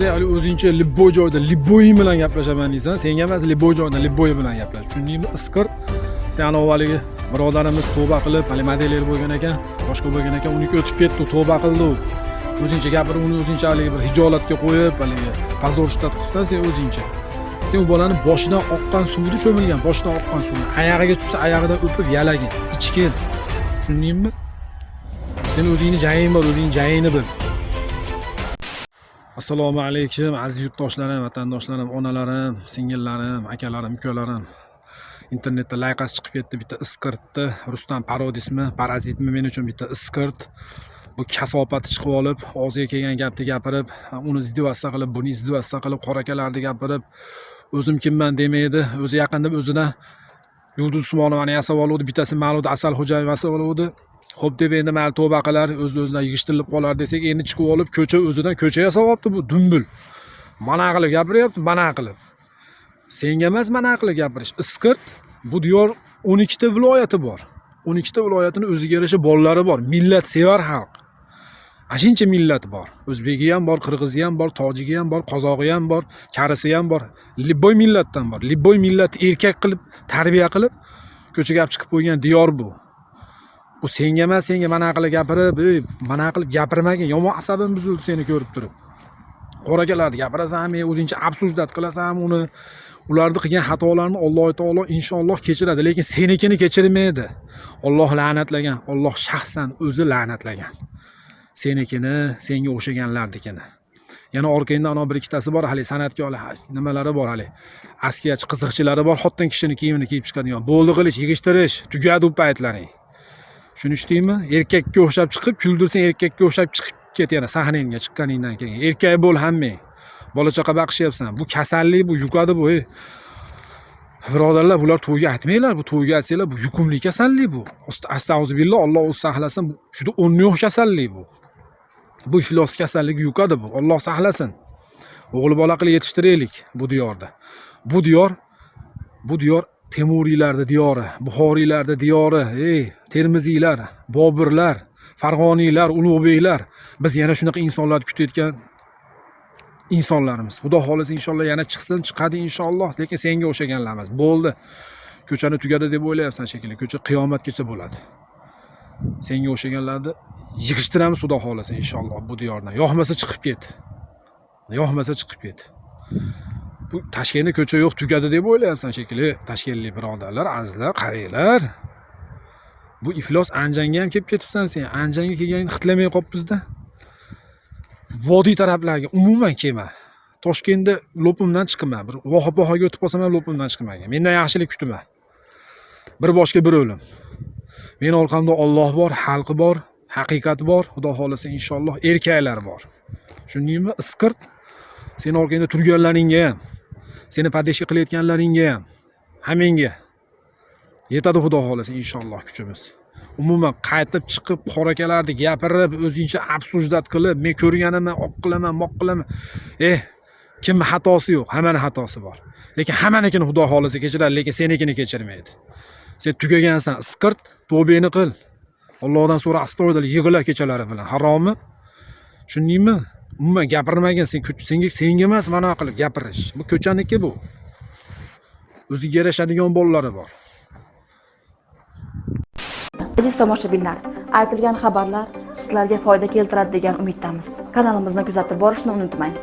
sen hali o'zingcha libboy joyda libboying bilan gaplashaman deysan senga emas libboy joyda libboy bilan gaplash tushundingmi isqirt sen anavi haligi birodarimiz tavba qilib hali modelyer bo'lgan ekan boshqa bo'lgan ekan uniki o'tib ketdi tavba qildi u. O'zingcha gapirib uni o'zingcha haligi bir hijolatga qo'yib haligi позорishtat qilsan sen o'zingcha sen u bolani boshidan oqqan suvni cho'milgan boshidan oqqan suvni oyog'iga tushsa oyog'idan o'pib yalagin ichgin. Tushundingmi sen o'zingni jaying bor o'zingni jayingni bil. Assalomu alaykum aziz yurtdoshlarim vatandoshlarim onalarim singillarim akalarim ukalarim. Internetda layqasi chiqib ketdi bitta isqirtni rustam parodismi parazitmi men uchun bitta isqirt bu kasofati chiqib olib og'ziga kelgan gapni gapirib uni izdivassa qilib buni izdivassa qilib qorakalarni gapirib o'zim kimman demaydi o'zi yaqinda o'zidan yulduz usmonovani yasab oluvdi bittasi ma'luda asalxo'jayev yasab oluvdi. Ho'p deb endi mayli tavba qilar o'z o'zidan yig'ishtirilib qolar desak endi chiqib olib ko'cha o'zidan ko'cha yasab olibdi bu dumbul mana qilib gapiryapti mana qilib senga emas mana qilib gapirish. Isqirt bu diyor o'n ikkita viloyati bor. O'n ikkita viloyatini o'ziga yarasha bolalari bor. Millatsevar xalq. Ana millat bor. O'zbegi ham bor qirg'izi ham bor tojigi ham bor qozog'i ham bor karisi ham bor. Libboy millatdan bor. Libboy millatni erkak qilib tarbiya qilib ko'chaga olib chiqib qo'ygan diyor bu. Bu senga emas senga mana qilib gapirib ey mana qilib gapirmagin yomon asabim buzildi seni ko'rib turib. Qorakalarni gapirasanmi o'zingcha обсуждать qilasan uni. Ularni qilgan xatolarni alloh taolo inshaalloh kechiradi lekin senikini kechirmaydi. Olloh la'natlagan olloh shaxsan o'zi la'natlagan. Senikini senga o'xshaganlarnikini yana orqangda ana bir ikkitasi bor hali san'atkorlar nimalari bor hali? Askiyachi qiziqchilari bor xotin kishini kiyimini kiyib chiqadigan. Bo'ldi qilish yig'ishtirish tugadi u paytlaring. Tushunishdingmi erkakka o'xshab chiqib kuldirsang erkakka o'xshab chiqib ket yana sahnangga chiqqaningdan keyin. Erkak bo'l hammang bola chaqa baqishyapsan. Bu kasallik bu yuqadi bu ey birodarlar bular to'yga aytmanglar bu to'yga aytsanglar bu yuqumli kasallik bu. Astag'uzubillah olloh o'zi saqlasin bu juda o'rni yo'q kasallik bu. Bu iflos kasalligi yuqadi bu. Olloh saqlasin. O'g'il bola qilib yetishtiraylik bu diyorda. Bu diyor bu diyor temuriylarni diyori buxoriylarni diyori ey termiziylar bobirlar farg'oniylar ulug'beklar. Biz yana shunaqa insonlarni kutayotgan insonlarimiz. Xudo xohlasa inshaalloh yana chiqsin chiqadi inshaalloh. Lekin senga o'xshaganlar emas bo'ldi. Ko'chani tugadi deb o'ylayapsan shekilli. Ko'cha qiyomatgacha bo'ladi. Senga o'xshaganlarni yig'ishtiramiz xudo xohlasa inshaalloh. Bu diyordan yoqmasa chiqib ket. Yoqmasa chiqib ket. Bu toshkentda ko'cha yo'q tugadi deb o'ylayapsan shekilli toshkentlik birodarlar azizlar qaranglar bu iflos anjanga ham kelib ketibsan sen. Anjanga kelganingni xitlamay qolibmizda vodiy taraflarga umuman kelma toshkentda lo'pimdan chiqma bir voha pohaga o'tib qolsam ham lo'pimdan chiqmagin mendan yaxshilik kutma. Bir boshga bir o'lim. Meni orqamda olloh bor xalqi bor haqiqat bor xudo xohlasa inshaalloh erkaklar bor. Tushundingmi? Isqirt seni orqangda turganlaringga ham seni podeshka qilayotganlaringga ham hammangga yetadi xudo xohlasa inshaalloh kuchimiz. Umuman qaytib chiqib qorakalarni gapirib o'zingcha обсуждать qilib men ko'rganimni oq qilaman moq qilaman. Eh kimni xatosi yo'q? Hammani xatosi bor. Lekin hammanikini xudo xohlasa kechiradi lekin senikini kechirmaydi. Sen tugagansan isqirt tavbangni qil. Allohdan so'ra astoydil yig'la kechalari bilan. Harommi tushundingmi? Umuman gapirmagin sen senga senga emas mana qilib gapirish. Bu ko'chaniki bu. O'ziga yarashadigan bolalari bor. Aziz tomoshabinlar, aytilgan xabarlar sizlarga foyda keltiradi degan umiddamiz. Kanalimizni kuzatib borishni unutmang.